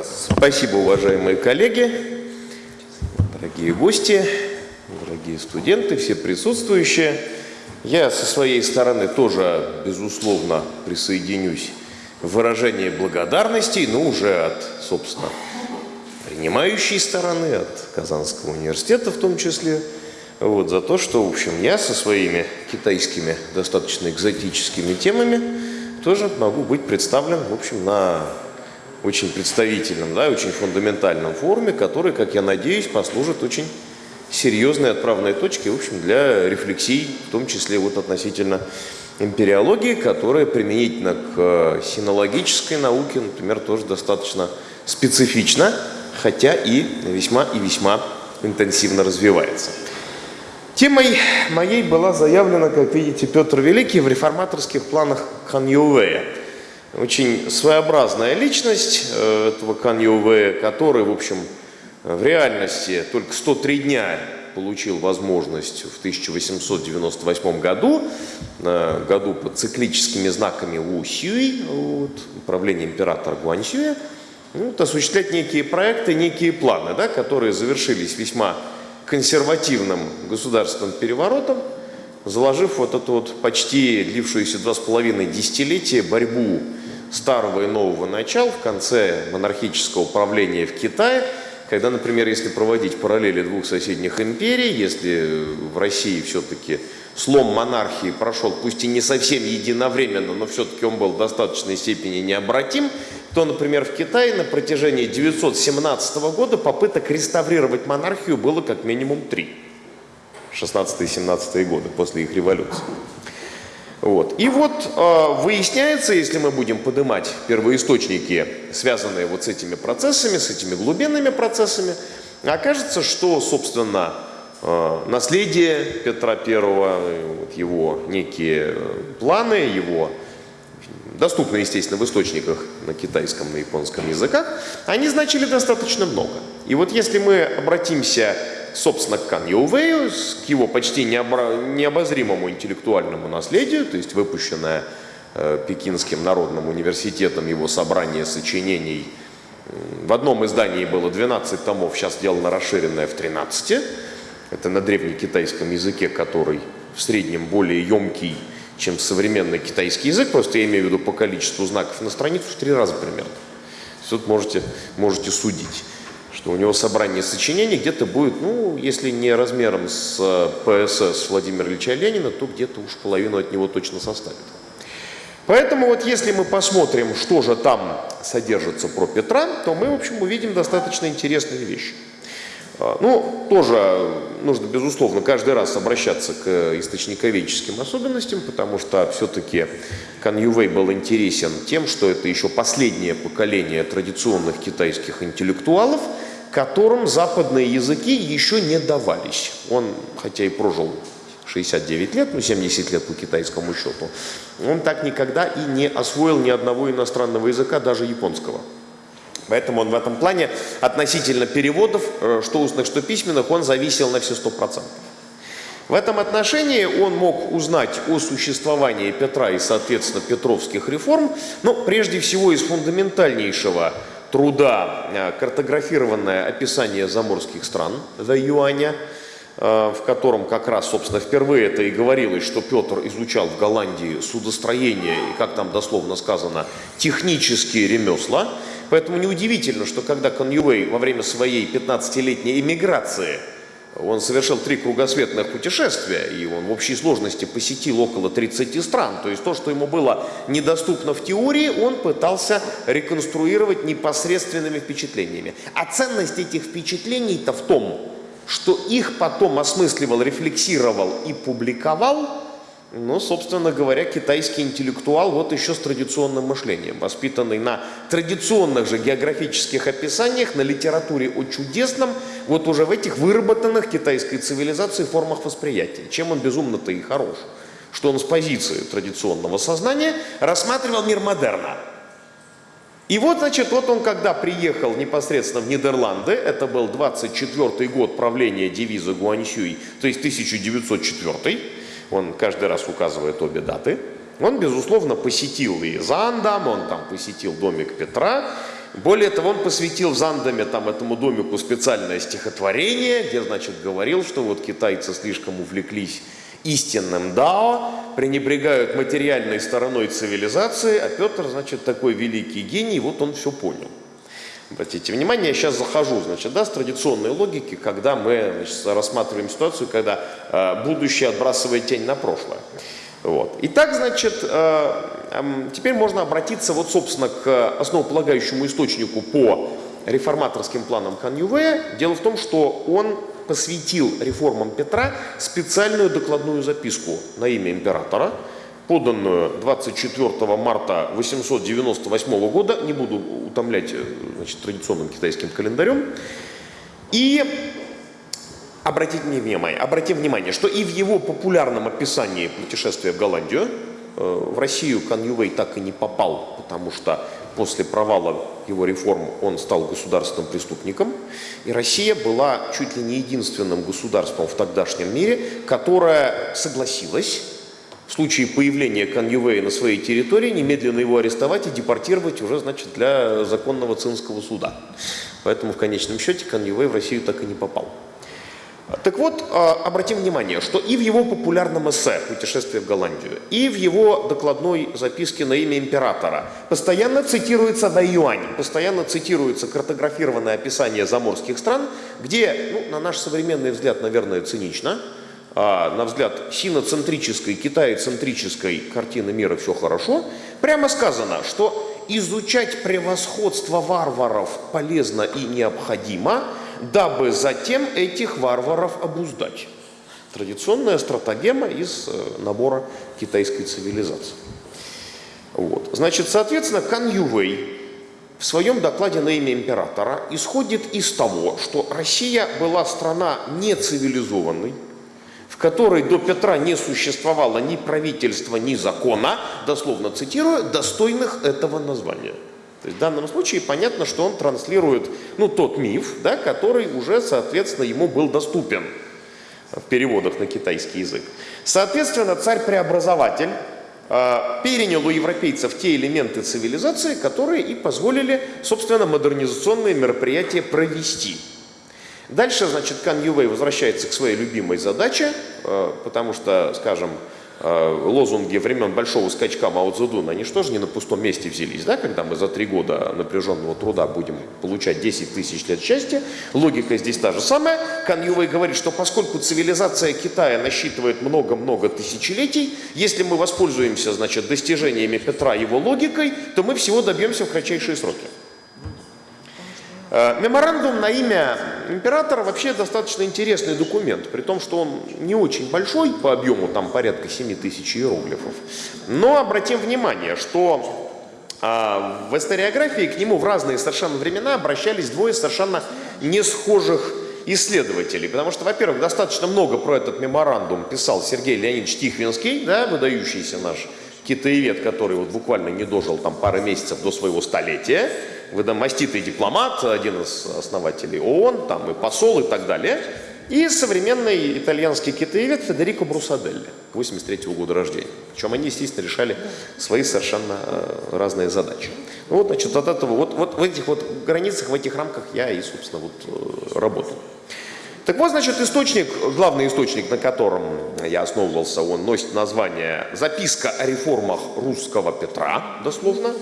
Спасибо, уважаемые коллеги, дорогие гости, дорогие студенты, все присутствующие. Я со своей стороны тоже, безусловно, присоединюсь в выражении благодарности, но уже от, собственно, принимающей стороны, от Казанского университета в том числе, вот, за то, что, в общем, я со своими китайскими достаточно экзотическими темами тоже могу быть представлен, в общем, на очень представительном, да, очень фундаментальном форуме, который, как я надеюсь, послужит очень серьезной отправной точкой, в общем, для рефлексий, в том числе вот относительно эмпириологии, которая применительно к э, синологической науке, например, тоже достаточно специфична, хотя и весьма и весьма интенсивно развивается. Темой моей была заявлена, как видите, Петр Великий в реформаторских планах Хан Ювея. Очень своеобразная личность э, этого Ювея, который, в общем, в реальности только 103 дня получил возможность в 1898 году, году под циклическими знаками Ву Сюй, вот, управление императора Гуань Сюя, вот, осуществлять некие проекты, некие планы, да, которые завершились весьма консервативным государственным переворотом, заложив вот эту вот почти длившуюся два с половиной десятилетия борьбу старого и нового начала в конце монархического правления в Китае, когда, например, если проводить параллели двух соседних империй, если в России все-таки слом монархии прошел, пусть и не совсем единовременно, но все-таки он был в достаточной степени необратим, то, например, в Китае на протяжении 917 года попыток реставрировать монархию было как минимум три. 16-17 годы после их революции. Вот. И вот э, выясняется, если мы будем поднимать первоисточники, связанные вот с этими процессами, с этими глубинными процессами, окажется, что, собственно, э, наследие Петра I, вот его некие э, планы, его доступны, естественно, в источниках на китайском и японском языках, они значили достаточно много. И вот если мы обратимся, собственно, к Кан Йоувею, к его почти необозримому интеллектуальному наследию, то есть выпущенное э, Пекинским народным университетом его собрание сочинений, в одном издании было 12 томов, сейчас сделано расширенное в 13. Это на древнекитайском языке, который в среднем более емкий чем современный китайский язык, просто я имею в виду по количеству знаков на страницу в три раза примерно. Тут можете, можете судить, что у него собрание сочинений где-то будет, ну, если не размером с э, ПСС Владимира Ильича Ленина, то где-то уж половину от него точно составит. Поэтому вот если мы посмотрим, что же там содержится про Петра, то мы, в общем, увидим достаточно интересные вещи. А, ну, тоже нужно, безусловно, каждый раз обращаться к источниковедческим особенностям, потому что все-таки Кан Ювей был интересен тем, что это еще последнее поколение традиционных китайских интеллектуалов, которым западные языки еще не давались. Он, хотя и прожил 69 лет, ну 70 лет по китайскому счету, он так никогда и не освоил ни одного иностранного языка, даже японского. Поэтому он в этом плане относительно переводов, э, что устных, что письменных, он зависел на все 100%. В этом отношении он мог узнать о существовании Петра и, соответственно, петровских реформ, но прежде всего из фундаментальнейшего труда э, картографированное описание заморских стран за Юаня, э, в котором как раз, собственно, впервые это и говорилось, что Петр изучал в Голландии судостроение и, как там дословно сказано, технические ремесла, Поэтому неудивительно, что когда Коньюэй во время своей 15-летней эмиграции он совершил три кругосветных путешествия, и он в общей сложности посетил около 30 стран. То есть то, что ему было недоступно в теории, он пытался реконструировать непосредственными впечатлениями. А ценность этих впечатлений-то в том, что их потом осмысливал, рефлексировал и публиковал ну, собственно говоря, китайский интеллектуал вот еще с традиционным мышлением, воспитанный на традиционных же географических описаниях, на литературе о чудесном, вот уже в этих выработанных китайской цивилизацией формах восприятия. Чем он безумно-то и хорош? Что он с позиции традиционного сознания рассматривал мир модерна. И вот, значит, вот он, когда приехал непосредственно в Нидерланды, это был 24 год правления девиза Гуаньсюй, то есть 1904 он каждый раз указывает обе даты. Он, безусловно, посетил и Зандам, он там посетил домик Петра, Более того, он посвятил в Зандаме там, этому домику специальное стихотворение, где, значит, говорил, что вот китайцы слишком увлеклись истинным дао, пренебрегают материальной стороной цивилизации, а Петр, значит, такой великий гений, вот он все понял. Обратите внимание, я сейчас захожу, значит, да, с традиционной логики, когда мы значит, рассматриваем ситуацию, когда э, будущее отбрасывает тень на прошлое. Вот. Итак, значит, э, э, теперь можно обратиться, вот, собственно, к основополагающему источнику по реформаторским планам Хан Ювея. Дело в том, что он посвятил реформам Петра специальную докладную записку на имя императора, поданную 24 марта 898 года, не буду утомлять э, значит, традиционным китайским календарем, и обратите внимание, обратим внимание, что и в его популярном описании путешествия в Голландию, э, в Россию Кан так и не попал, потому что после провала его реформ он стал государственным преступником. И Россия была чуть ли не единственным государством в тогдашнем мире, которое согласилось в случае появления Кан Ювея на своей территории немедленно его арестовать и депортировать уже, значит, для законного цинского суда. Поэтому в конечном счете Кан Ювей в Россию так и не попал. Так вот, а, обратим внимание, что и в его популярном эссе «Путешествие в Голландию», и в его докладной записке на имя императора постоянно цитируется Вэйюань, постоянно цитируется картографированное описание заморских стран, где, ну, на наш современный взгляд, наверное, цинично, на взгляд синоцентрической, китаецентрической картины мира все хорошо, прямо сказано, что изучать превосходство варваров полезно и необходимо – дабы затем этих варваров обуздать. Традиционная стратагема из э, набора китайской цивилизации. Вот. Значит, соответственно, Кан Ювей в своем докладе на имя императора исходит из того, что Россия была страна нецивилизованной, которой до Петра не существовало ни правительства, ни закона, дословно цитирую, достойных этого названия. То есть в данном случае понятно, что он транслирует ну, тот миф, да, который уже, соответственно, ему был доступен в переводах на китайский язык. Соответственно, царь-преобразователь э, перенял у европейцев те элементы цивилизации, которые и позволили, собственно, модернизационные мероприятия провести. Дальше, значит, Кан Ювей возвращается к своей любимой задаче, э, потому что, скажем, Э, лозунги времен большого скачка Мао Цзэдуна, они что же не на пустом месте взялись, да, когда мы за три года напряженного труда будем получать 10 тысяч лет счастья. Логика здесь та же самая. Кан говорит, что поскольку цивилизация Китая насчитывает много-много тысячелетий, если мы воспользуемся, значит, достижениями Петра его логикой, то мы всего добьемся в кратчайшие сроки. Э, меморандум на имя императора вообще достаточно интересный документ, при том, что он не очень большой по объему, там порядка 7 тысяч иероглифов. Но обратим внимание, что а, в историографии к нему в разные совершенно времена обращались двое совершенно не схожих исследователей. Потому что, во-первых, достаточно много про этот меморандум писал Сергей Леонидович Тихвинский, да, выдающийся наш китаевед, который вот буквально не дожил там пары месяцев до своего столетия маститый дипломат, один из основателей ООН, там и посол и так далее, и современный итальянский китаевед Федерико Брусаделли, 83 -го года рождения. Причем они, естественно, решали свои совершенно э, разные задачи. Ну, вот, значит, от этого, вот, вот в этих вот границах, в этих рамках я и, собственно, вот э, работал. Так вот, значит, источник, главный источник, на котором я основывался, он носит название «Записка о реформах русского Петра», дословно,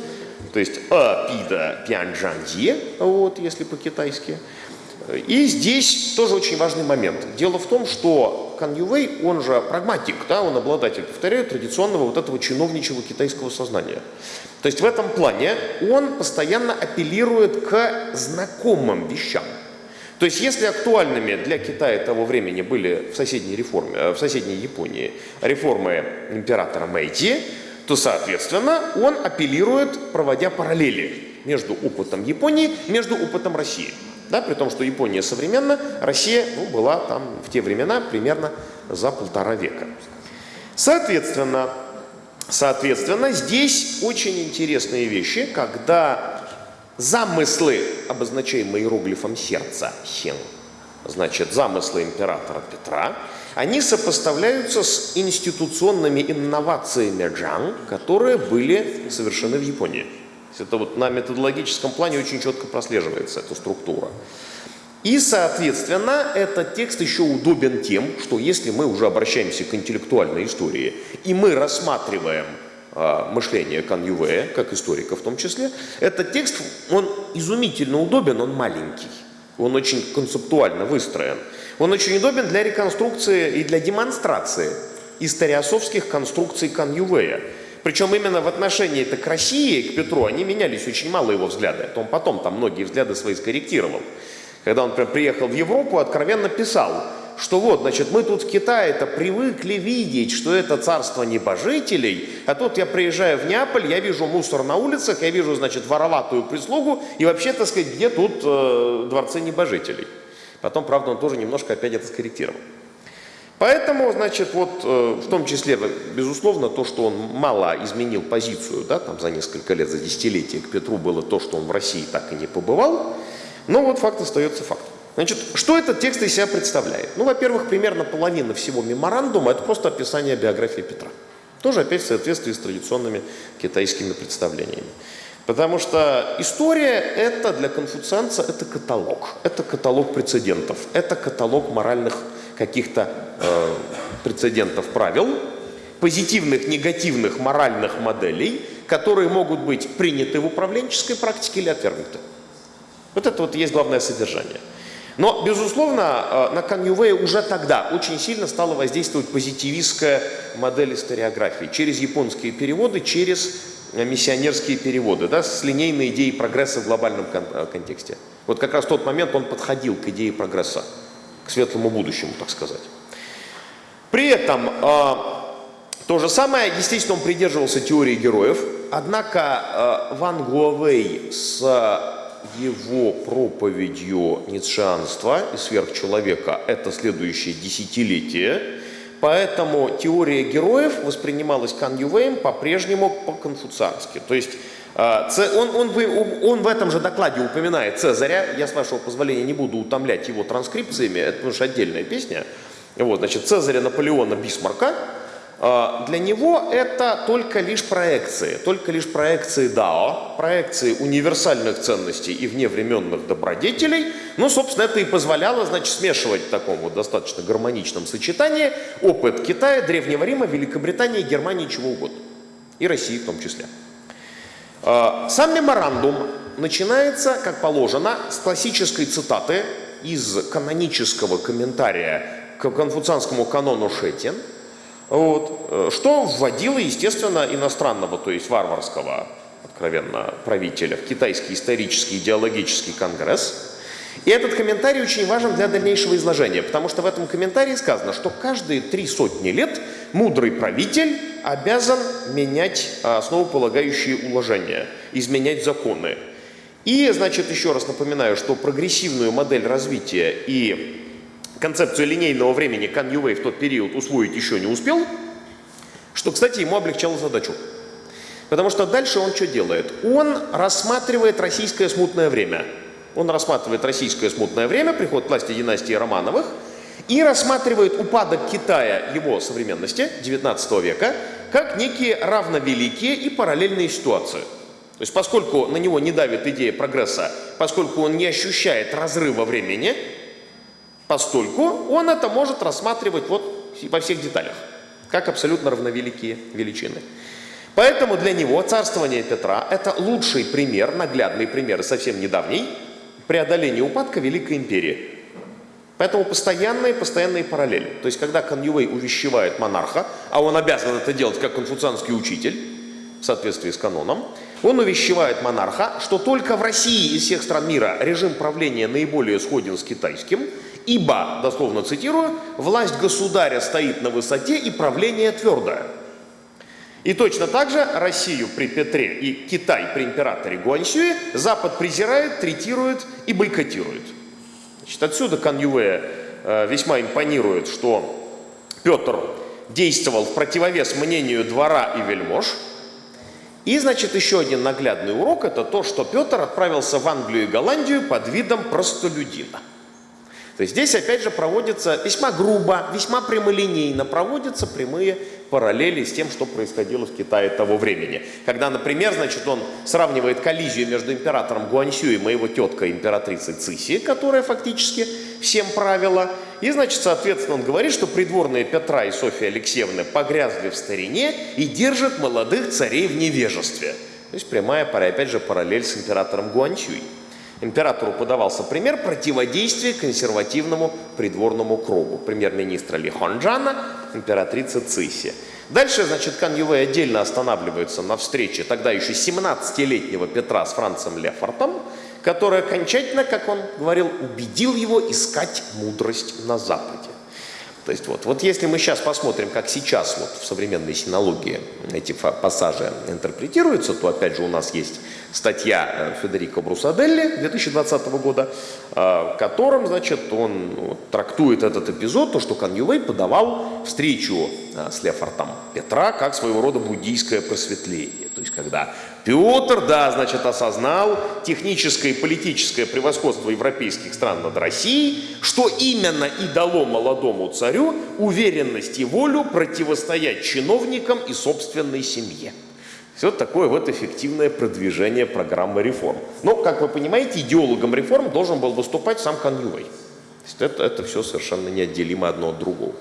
то есть «а пида пянджанье», вот, если по-китайски. И здесь тоже очень важный момент. Дело в том, что Кан Ювей, он же прагматик, да, он обладатель, повторяю, традиционного вот этого чиновничьего китайского сознания. То есть в этом плане он постоянно апеллирует к знакомым вещам. То есть если актуальными для Китая того времени были в соседней, реформе, э, в соседней Японии реформы императора Мэйди, то, соответственно, он апеллирует, проводя параллели между опытом Японии, между опытом России. Да, при том, что Япония современна, Россия ну, была там в те времена примерно за полтора века. Соответственно, соответственно, здесь очень интересные вещи, когда замыслы, обозначаемые иероглифом сердца, хен, значит, замыслы императора Петра, они сопоставляются с институционными инновациями Джан, которые были совершены в Японии. Это вот на методологическом плане очень четко прослеживается эта структура. И, соответственно, этот текст еще удобен тем, что если мы уже обращаемся к интеллектуальной истории, и мы рассматриваем э, мышление Каньювея, как историка в том числе, этот текст, он изумительно удобен, он маленький, он очень концептуально выстроен. Он очень удобен для реконструкции и для демонстрации историосовских конструкций Каньювея. Причем именно в отношении это к России, к Петру, они менялись очень мало его взгляды. Он потом там многие взгляды свои скорректировал. Когда он приехал в Европу, откровенно писал, что вот, значит, мы тут в Китае-то привыкли видеть, что это царство небожителей, а тут я приезжаю в Неаполь, я вижу мусор на улицах, я вижу, значит, вороватую прислугу, и вообще, так сказать, где тут э, дворцы небожителей. Потом, правда, он тоже немножко опять это скорректировал. Поэтому, значит, вот э, в том числе, безусловно, то, что он мало изменил позицию, да, там за несколько лет, за десятилетия к Петру было то, что он в России так и не побывал, но вот факт остается фактом. Значит, что этот текст из себя представляет? Ну, во-первых, примерно половина всего меморандума – это просто описание биографии Петра. Тоже опять в соответствии с традиционными китайскими представлениями. Потому что история – это для конфуцианца это каталог. Это каталог прецедентов, это каталог моральных каких-то э, прецедентов правил, позитивных, негативных моральных моделей, которые могут быть приняты в управленческой практике или отвергнуты. Вот это вот есть главное содержание. Но, безусловно, э, на Каньювея уже тогда очень сильно стала воздействовать позитивистская модель историографии через японские переводы, через миссионерские переводы, да, с линейной идеей прогресса в глобальном кон э, контексте. Вот как раз тот момент он подходил к идее прогресса, к светлому будущему, так сказать. При этом то же самое, естественно, он придерживался теории героев, однако Ван Гуавей с его проповедью ницшеанства и сверхчеловека – это следующее десятилетие, поэтому теория героев воспринималась Кан по-прежнему по-конфуциански. То есть а, он, он, он в этом же докладе упоминает Цезаря, я с вашего позволения не буду утомлять его транскрипциями, это уж отдельная песня. Вот, значит, Цезаря, Наполеона, Бисмарка – для него это только лишь проекции, только лишь проекции Дао, проекции универсальных ценностей и вневременных добродетелей. Ну, собственно, это и позволяло, значит, смешивать в таком вот достаточно гармоничном сочетании опыт Китая, Древнего Рима, Великобритании, Германии, чего угодно. И России в том числе. А, сам меморандум начинается, как положено, с классической цитаты из канонического комментария к конфуцианскому канону Шетин – вот, что вводило, естественно, иностранного, то есть варварского, откровенно, правителя в Китайский исторический идеологический конгресс. И этот комментарий очень важен для дальнейшего изложения, потому что в этом комментарии сказано, что каждые три сотни лет мудрый правитель обязан менять основополагающие уложения, изменять законы. И, значит, еще раз напоминаю, что прогрессивную модель развития и концепцию линейного времени Кан в тот период усвоить еще не успел, что, кстати, ему облегчало задачу. Потому что дальше он что делает? Он рассматривает российское смутное время. Он рассматривает российское смутное время, приход к власти династии Романовых, и рассматривает упадок Китая его современности, 19 века, как некие равновеликие и параллельные ситуации. То есть поскольку на него не давит идея прогресса, поскольку он не ощущает разрыва времени, постольку он это может рассматривать вот во всех деталях, как абсолютно равновеликие величины. Поэтому для него царствование Петра – это лучший пример, наглядный пример, совсем недавний, преодоления упадка Великой империи. Поэтому постоянные, постоянные параллели. То есть, когда Каньювей увещевает монарха, а он обязан это делать как конфуцианский учитель, в соответствии с каноном, он увещевает монарха, что только в России из всех стран мира режим правления наиболее сходен с китайским – Ибо, дословно цитирую, власть государя стоит на высоте и правление твердое. И точно так же Россию при Петре и Китай при императоре Гуаньсюе Запад презирает, третирует и бойкотирует. Значит, отсюда Каньюэ э, весьма импонирует, что Петр действовал в противовес мнению двора и вельмож. И, значит, еще один наглядный урок – это то, что Петр отправился в Англию и Голландию под видом простолюдина. То есть здесь опять же проводятся весьма грубо, весьма прямолинейно проводятся прямые параллели с тем, что происходило в Китае того времени. Когда, например, значит, он сравнивает коллизию между императором Гуаньсю и моего теткой императрицей Циси, которая фактически всем правила. И, значит, соответственно, он говорит, что придворные Петра и Софья Алексеевны погрязли в старине и держат молодых царей в невежестве. То есть прямая, опять же, параллель с императором Гуаньсюй. Императору подавался пример противодействия консервативному придворному кругу. Премьер-министра Ли Хонджана, императрица Циси. Дальше, значит, Кан отдельно останавливается на встрече тогда еще 17-летнего Петра с Францем Лефортом, который окончательно, как он говорил, убедил его искать мудрость на Западе. То есть вот, вот если мы сейчас посмотрим, как сейчас вот в современной синологии эти пассажи интерпретируются, то опять же у нас есть статья э, Федерико Брусаделли 2020 года, э, в котором, значит, он ну, трактует этот эпизод, то, что Каньювей подавал встречу э, с Лефортом Петра как своего рода буддийское просветление. То есть, когда Петр, да, значит, осознал техническое и политическое превосходство европейских стран над Россией, что именно и дало молодому царю уверенность и волю противостоять чиновникам и собственной семье. Все такое вот эффективное продвижение программы реформ. Но, как вы понимаете, идеологом реформ должен был выступать сам Каньюэй. Это, это все совершенно неотделимо одно от другого.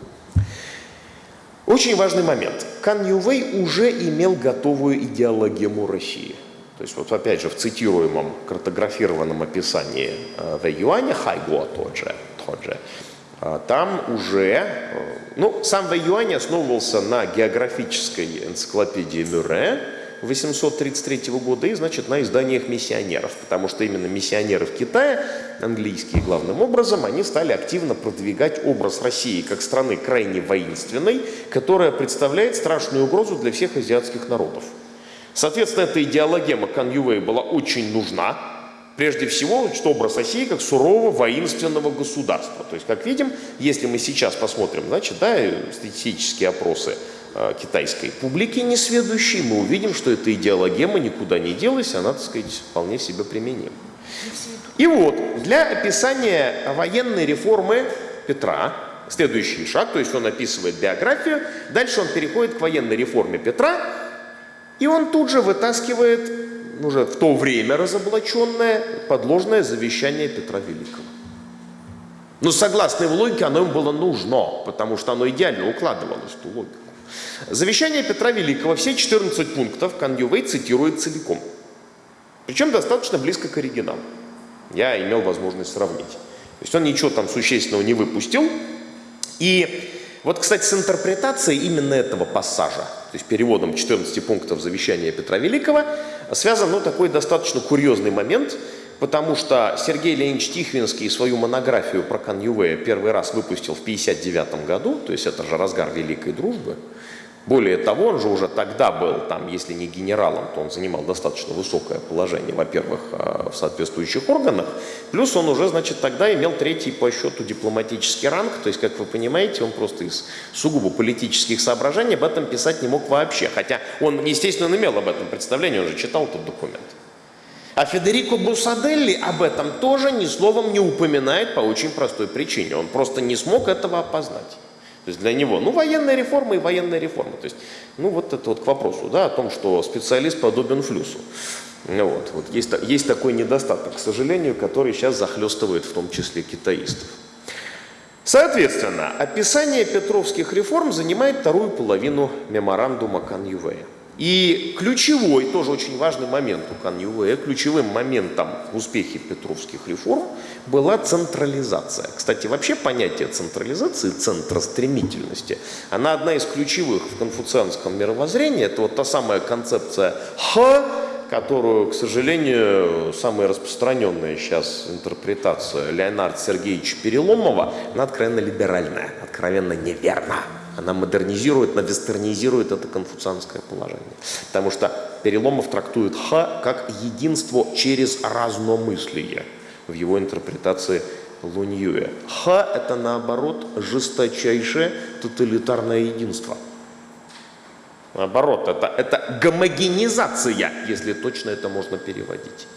Очень важный момент. Кан Ювей уже имел готовую идеологему России. То есть вот опять же в цитируемом картографированном описании э, Вэй Юаня, Хайгуа тот же, тот же, э, там уже, э, ну, сам Вэй Юань основывался на географической энциклопедии Мюрре, 833 года и, значит, на изданиях миссионеров, потому что именно миссионеры в Китае, английские главным образом, они стали активно продвигать образ России как страны крайне воинственной, которая представляет страшную угрозу для всех азиатских народов. Соответственно, эта идеологема Кан была очень нужна, Прежде всего, значит, образ России как сурового воинственного государства. То есть, как видим, если мы сейчас посмотрим, значит, да, статистические опросы китайской публики несведущей, мы увидим, что эта идеологема никуда не делась, она, так сказать, вполне себе применима. И вот, для описания военной реформы Петра, следующий шаг, то есть он описывает биографию, дальше он переходит к военной реформе Петра, и он тут же вытаскивает, уже в то время разоблаченное, подложное завещание Петра Великого. Но согласно его логике, оно им было нужно, потому что оно идеально укладывалось в ту логику. Завещание Петра Великого, все 14 пунктов Каньювей цитирует целиком. Причем достаточно близко к оригиналу. Я имел возможность сравнить. То есть он ничего там существенного не выпустил. И вот, кстати, с интерпретацией именно этого пассажа, то есть переводом 14 пунктов завещания Петра Великого, связан ну, такой достаточно курьезный момент, потому что Сергей Леонидович Тихвинский свою монографию про Каньювея первый раз выпустил в 1959 году, то есть это же разгар Великой Дружбы. Более того, он же уже тогда был, там, если не генералом, то он занимал достаточно высокое положение, во-первых, э, в соответствующих органах, плюс он уже, значит, тогда имел третий по счету дипломатический ранг, то есть, как вы понимаете, он просто из сугубо политических соображений об этом писать не мог вообще, хотя он, естественно, имел об этом представление, он же читал этот документ. А Федерико Бусаделли об этом тоже ни словом не упоминает по очень простой причине. Он просто не смог этого опознать. То есть для него, ну, военная реформа и военная реформа. То есть, ну, вот это вот к вопросу, да, о том, что специалист подобен флюсу. Ну вот, вот есть, есть такой недостаток, к сожалению, который сейчас захлестывает в том числе китаистов. Соответственно, описание петровских реформ занимает вторую половину меморандума Каньювея. И ключевой, тоже очень важный момент у Кан Ювея, ключевым моментом в успехе петровских реформ была централизация. Кстати, вообще понятие централизации, центростремительности, она одна из ключевых в конфуцианском мировоззрении. Это вот та самая концепция «х», которую, к сожалению, самая распространенная сейчас интерпретация Леонарда Сергеевича Переломова, она откровенно либеральная, откровенно неверна. Она модернизирует, она вестернизирует это конфуцианское положение. Потому что Переломов трактует ха как единство через разномыслие в его интерпретации Луньюя. Ха – это, наоборот, жесточайшее тоталитарное единство. Наоборот, это, это гомогенизация, если точно это можно переводить.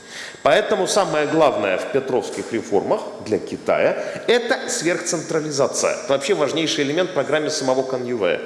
Поэтому самое главное в петровских реформах для Китая – это сверхцентрализация. Это вообще важнейший элемент в программе самого Каньювея.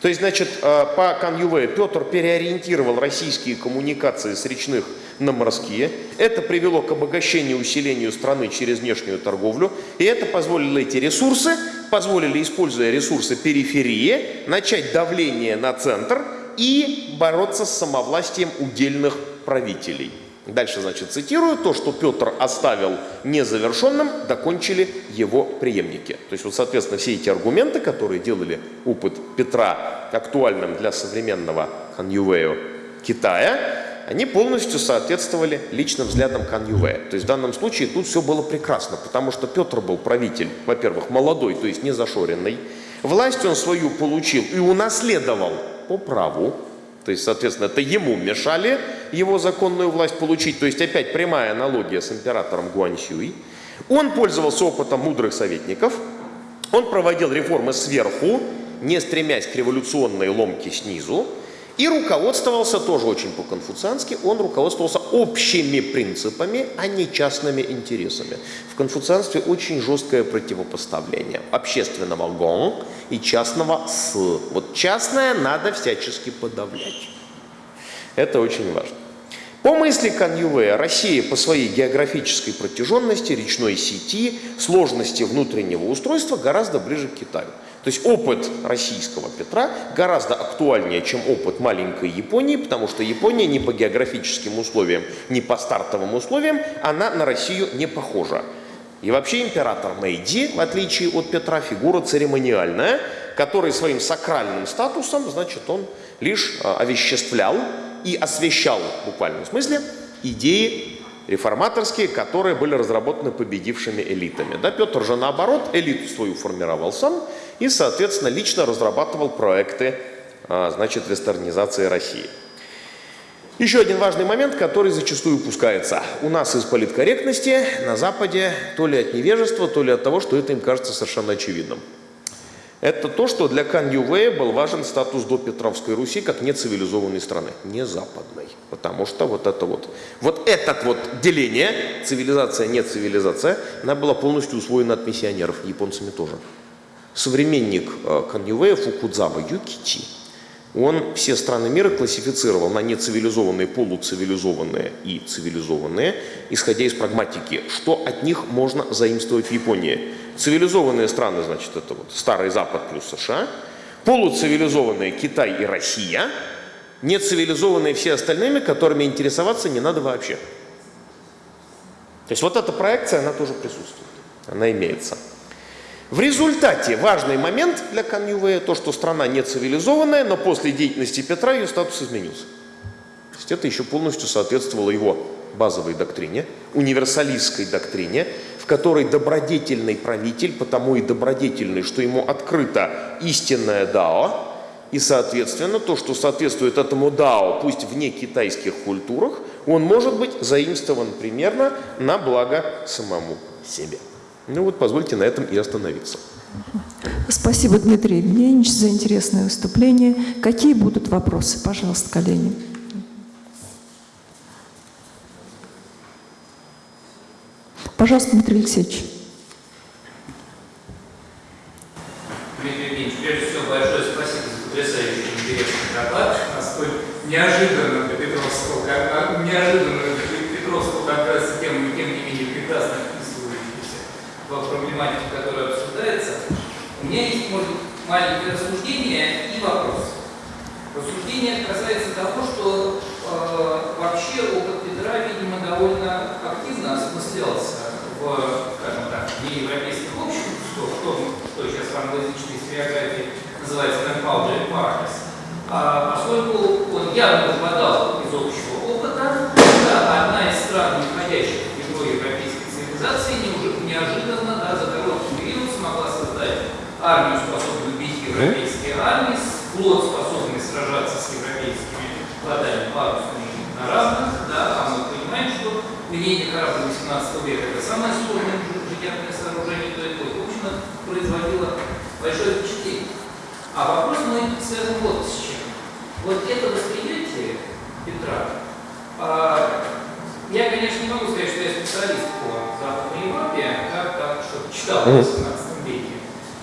То есть, значит, э, по Каньювею Петр переориентировал российские коммуникации с речных на морские. Это привело к обогащению и усилению страны через внешнюю торговлю. И это позволило эти ресурсы, позволили, используя ресурсы периферии, начать давление на центр и бороться с самовластием удельных правителей. Дальше, значит, цитирую, то, что Петр оставил незавершенным, докончили его преемники. То есть, вот, соответственно, все эти аргументы, которые делали опыт Петра актуальным для современного Ханьювею Китая, они полностью соответствовали личным взглядам Кан. То есть в данном случае тут все было прекрасно, потому что Петр был правитель, во-первых, молодой, то есть не зашоренный. Власть он свою получил и унаследовал по праву, то есть, соответственно, это ему мешали его законную власть получить. То есть, опять прямая аналогия с императором Гуаньсюй. Он пользовался опытом мудрых советников. Он проводил реформы сверху, не стремясь к революционной ломке снизу. И руководствовался тоже очень по-конфуциански, он руководствовался общими принципами, а не частными интересами. В конфуцианстве очень жесткое противопоставление общественного гон и частного с. Вот частное надо всячески подавлять. Это очень важно. По мысли Каньювея, Россия по своей географической протяженности, речной сети, сложности внутреннего устройства гораздо ближе к Китаю. То есть опыт российского Петра гораздо актуальнее, чем опыт маленькой Японии, потому что Япония ни по географическим условиям, ни по стартовым условиям, она на Россию не похожа. И вообще император Мэйди, в отличие от Петра, фигура церемониальная, который своим сакральным статусом, значит, он лишь а, овеществлял и освещал в буквальном смысле идеи реформаторские, которые были разработаны победившими элитами. Да, Петр же наоборот элиту свою формировал сам и, соответственно, лично разрабатывал проекты а, значит, вестернизации России. Еще один важный момент, который зачастую упускается. У нас из политкорректности на Западе то ли от невежества, то ли от того, что это им кажется совершенно очевидным. Это то, что для Кан Ювея был важен статус до Петровской Руси как нецивилизованной страны, не западной. Потому что вот это вот, вот это вот деление, цивилизация, не цивилизация, она была полностью усвоена от миссионеров, японцами тоже. Современник э, Кан Ювея Фукудзава Юкичи, он все страны мира классифицировал на нецивилизованные, полуцивилизованные и цивилизованные, исходя из прагматики, что от них можно заимствовать в Японии. Цивилизованные страны, значит, это вот Старый Запад плюс США, полуцивилизованные Китай и Россия, нецивилизованные все остальными, которыми интересоваться не надо вообще. То есть вот эта проекция, она тоже присутствует, она имеется. В результате важный момент для Каньювея то, что страна не цивилизованная, но после деятельности Петра ее статус изменился. То есть это еще полностью соответствовало его базовой доктрине, универсалистской доктрине, в которой добродетельный правитель, потому и добродетельный, что ему открыто истинное дао, и, соответственно, то, что соответствует этому дао, пусть вне китайских культурах, он может быть заимствован примерно на благо самому себе. Ну вот, позвольте на этом и остановиться. Спасибо, Дмитрий Евгеньевич, за интересное выступление. Какие будут вопросы? Пожалуйста, коллеги. Пожалуйста, Дмитрий Алексеевич. Дмитрий Евгеньевич, прежде всего большое спасибо за потрясающий интересный доклад. Насколько неожиданно для Петровского, как, неожиданно для Петровского как раз тем, тем не менее прекрасно вписывающийся в проблематику, которая обсуждается. У меня есть, может быть, маленькое рассуждение и вопрос. Рассуждение касается того, что э, вообще опыт Петра, видимо, довольно активно осмыслялся в, скажем так, неевропейских обществах, что, в том, что сейчас в англоязычной историографии называется «confounded parties», а, поскольку он явно выпадал из общего опыта, да, одна из стран, не входящих в ядро европейской цивилизации, неожиданно да, за короткий период смогла создать армию, способную бить европейские армии, флот, способный сражаться с европейскими флотами парусными на разных, да, а мы понимаем, что линейный корабль 18 века это самое сложное инженерное сооружение той эпохи. В общем, производило большое впечатление. А вопрос мой связан вот с чем. вот это восприятие Петра, а, я, конечно, не могу сказать, что я специалист по Западной Европе, как так, что читал в 18 веке,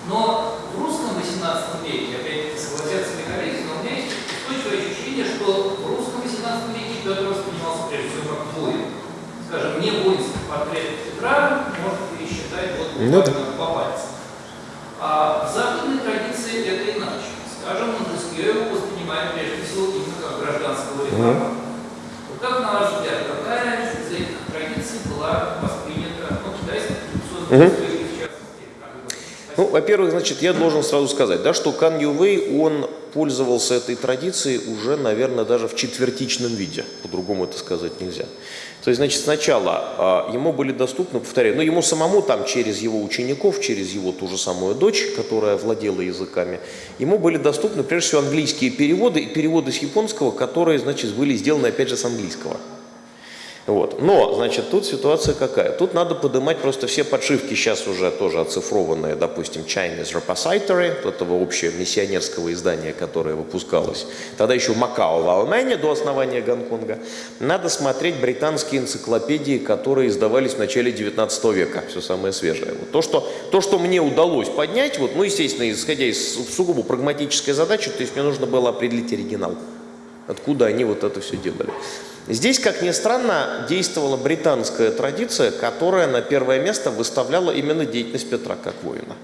но в русском 18 веке, опять-таки, согласятся Михаил, но у меня есть устойчивое ощущение, что в русском 18 веке Петр воспринимался прежде всего как воин. Скажем, не воинский портрет Петра можно пересчитать вот Ну да. по пальцам. А в западной традиции это иначе. Скажем, Монтескье его воспринимает прежде всего именно как гражданского реформатора. Вот как, на ваш взгляд, какая из этих традиций была воспринята ну, китайской традиционной историей, в частности? как вы думаете? Ну, во-первых, значит, я должен сразу сказать, да, что Кан Ювей, он пользовался этой традицией уже, наверное, даже в четвертичном виде. По-другому это сказать нельзя. То есть, значит, сначала а, ему были доступны, повторяю, ну, ему самому там через его учеников, через его ту же самую дочь, которая владела языками, ему были доступны, прежде всего, английские переводы и переводы с японского, которые, значит, были сделаны, опять же, с английского. Вот. Но, значит, тут ситуация какая? Тут надо поднимать просто все подшивки, сейчас уже тоже оцифрованные, допустим, Chinese Repository, этого общего миссионерского издания, которое выпускалось. Тогда еще Макао, в Алмане, до основания Гонконга. Надо смотреть британские энциклопедии, которые издавались в начале 19 века, все самое свежее. Вот то, что, то, что мне удалось поднять, вот, ну, естественно, исходя из сугубо прагматической задачи, то есть мне нужно было определить оригинал откуда они вот это все делали. Здесь, как ни странно, действовала британская традиция, которая на первое место выставляла именно деятельность Петра как воина.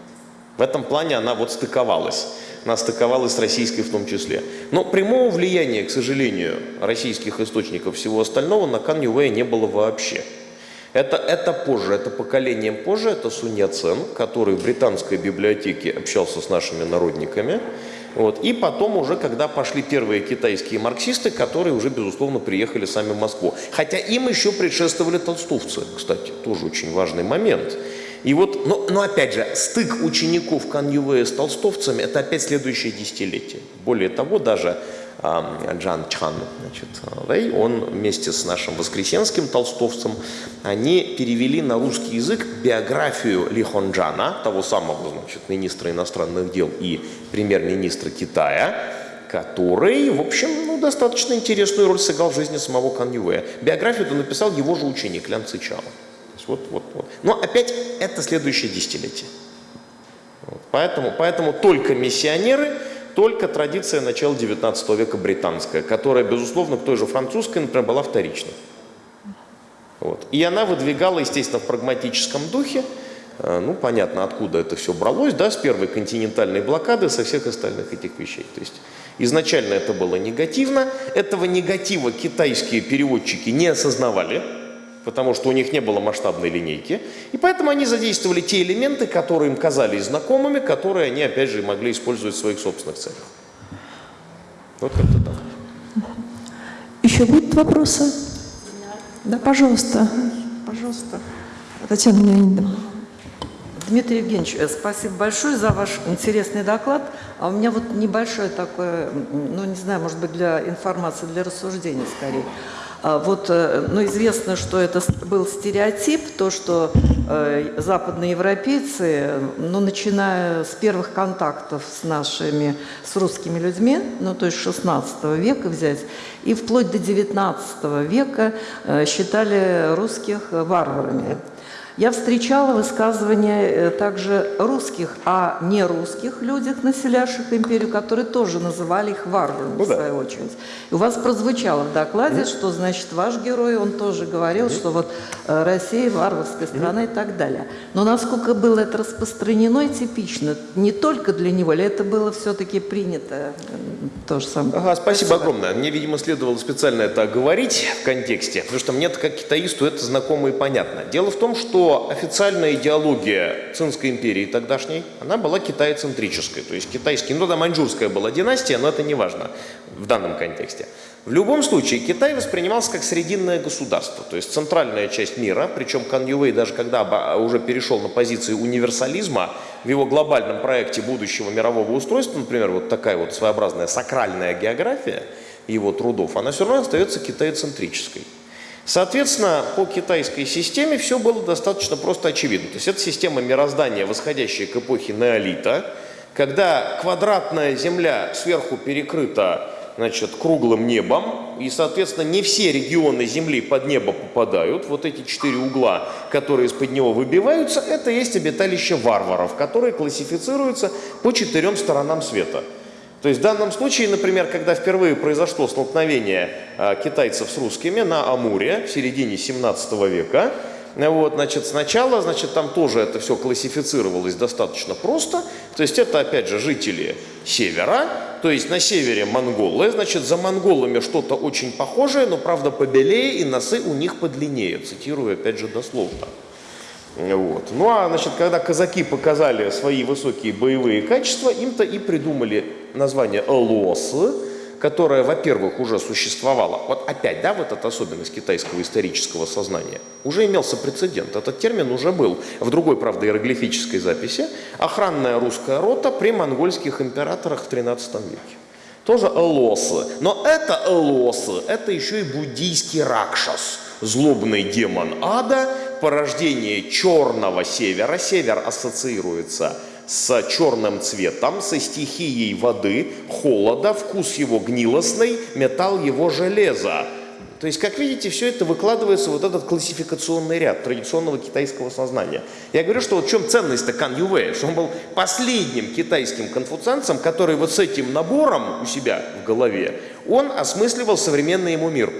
В этом плане она вот стыковалась. Она стыковалась с российской в том числе. Но прямого влияния, к сожалению, российских источников всего остального на Кан Ювея не было вообще. Это, это позже, это поколением позже, это Сунь Яцен, который в британской библиотеке общался с нашими народниками. Вот. И потом уже, когда пошли первые китайские марксисты, которые уже, безусловно, приехали сами в Москву. Хотя им еще предшествовали толстовцы, кстати, тоже очень важный момент. И вот, но, но опять же, стык учеников Кан Ювея с толстовцами – это опять следующее десятилетие. Более того, даже Джан Чан, значит, Вэй, он вместе с нашим воскресенским толстовцем, они перевели на русский язык биографию Ли Хонджана, того самого, значит, министра иностранных дел и премьер-министра Китая, который, в общем, ну, достаточно интересную роль сыграл в жизни самого Кан Ювея. Биографию это написал его же ученик Лян Цичао. Вот, вот, вот. Но опять это следующее десятилетие. Вот. Поэтому, поэтому только миссионеры, только традиция начала 19 века британская, которая, безусловно, к той же французской, например, была вторичной. Вот. И она выдвигала, естественно, в прагматическом духе, э, ну, понятно, откуда это все бралось, да, с первой континентальной блокады, со всех остальных этих вещей. То есть изначально это было негативно, этого негатива китайские переводчики не осознавали, потому что у них не было масштабной линейки, и поэтому они задействовали те элементы, которые им казались знакомыми, которые они, опять же, могли использовать в своих собственных целях. Вот как-то так. Еще будут вопросы? Да, пожалуйста. Пожалуйста. Татьяна Леонидовна. Дмитрий Евгеньевич, э, спасибо большое за ваш интересный доклад. А у меня вот небольшое такое, ну не знаю, может быть для информации, для рассуждения скорее. А Вот, э, ну, известно, что это был стереотип, то, что э, западные европейцы, ну, начиная с первых контактов с нашими, с русскими людьми, ну, то есть 16 века взять, и вплоть до 19 века э, считали русских варварами. Я встречала высказывания э, также русских, а не русских людях, населявших империю, которые тоже называли их варварами, Ну в да. свою очередь. И у вас прозвучало в докладе, что, значит, ваш герой, он тоже говорил, что вот э, Россия варварская страна и так далее. Но насколько было это распространено и типично, не только для него, или это было все-таки принято э, то же самое? Ага, спасибо огромное. Мне, видимо, следовало специально это оговорить в контексте, потому что мне как китаисту это знакомо и понятно. Дело в том, что официальная идеология Цинской империи тогдашней, она была китайцентрической, то есть китайский, ну тогда маньчжурская была династия, но это не важно в данном контексте. В любом случае, Китай воспринимался как срединное государство, то есть центральная часть мира, причем Кан Ювей даже когда оба- уже перешел на позиции универсализма, в его глобальном проекте будущего мирового устройства, например, вот такая вот своеобразная сакральная география его трудов, она все равно остается китаецентрической. Соответственно, по китайской системе все было достаточно просто очевидно. То есть это система мироздания, восходящая к эпохе неолита, когда квадратная земля сверху перекрыта значит, круглым небом, и, соответственно, не все регионы Земли под небо попадают. Вот эти четыре угла, которые из-под него выбиваются, это есть обиталище варваров, которые классифицируются по четырем сторонам света. То есть в данном случае, например, когда впервые произошло столкновение э, китайцев с русскими на Амуре в середине 17 века, э, вот, значит, сначала, значит, там тоже это все классифицировалось достаточно просто. То есть это, опять же, жители севера, то есть на севере монголы, значит, за монголами что-то очень похожее, но, правда, побелее и носы у них подлиннее, цитирую, опять же, дословно. Вот. Ну а значит, когда казаки показали свои высокие боевые качества, им-то и придумали название «лос», которое, во-первых, уже существовало. Вот опять, да, вот эта особенность китайского исторического сознания. Уже имелся прецедент. Этот термин уже был в другой, правда, иероглифической записи. Охранная русская рота при монгольских императорах в 13 веке. Тоже элосы. Но это элосы, это еще и буддийский ракшас, злобный демон ада, порождение черного севера. Север ассоциируется с черным цветом, со стихией воды, холода, вкус его гнилостный, металл его железа. То есть, как видите, все это выкладывается вот этот классификационный ряд традиционного китайского сознания. Я говорю, что вот в чем ценность-то Кан Ювея, что он был последним китайским конфуцианцем, который вот с этим набором у себя в голове, он осмысливал современный ему мир.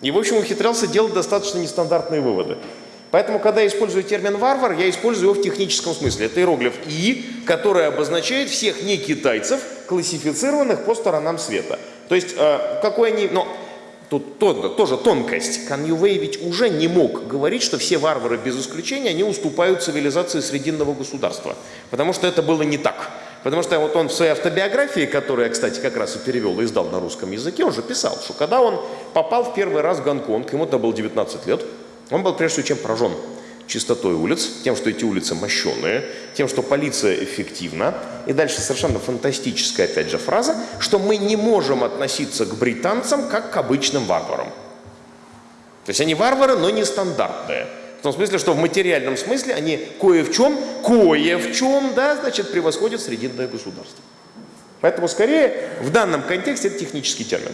И, в общем, ухитрялся делать достаточно нестандартные выводы. Поэтому, когда я использую термин «варвар», я использую его в техническом смысле. Это иероглиф «и», который обозначает всех не китайцев, классифицированных по сторонам света. То есть, э, какой они... Но тут тоже, тоже тонкость. Кан Ювей ведь уже не мог говорить, что все варвары без исключения, они уступают цивилизации срединного государства. Потому что это было не так. Потому что вот он в своей автобиографии, которую я, кстати, как раз и перевел и издал на русском языке, он же писал, что когда он попал в первый раз в Гонконг, ему-то было 19 лет, он был прежде чем поражен чистотой улиц, тем, что эти улицы мощеные, тем, что полиция эффективна. И дальше совершенно фантастическая, опять же, фраза, что мы не можем относиться к британцам как к обычным варварам. То есть они варвары, но не стандартные. В том смысле, что в материальном смысле они кое в чем, кое в чем, да, значит, превосходят срединное государство. Поэтому, скорее, в данном контексте это технический термин.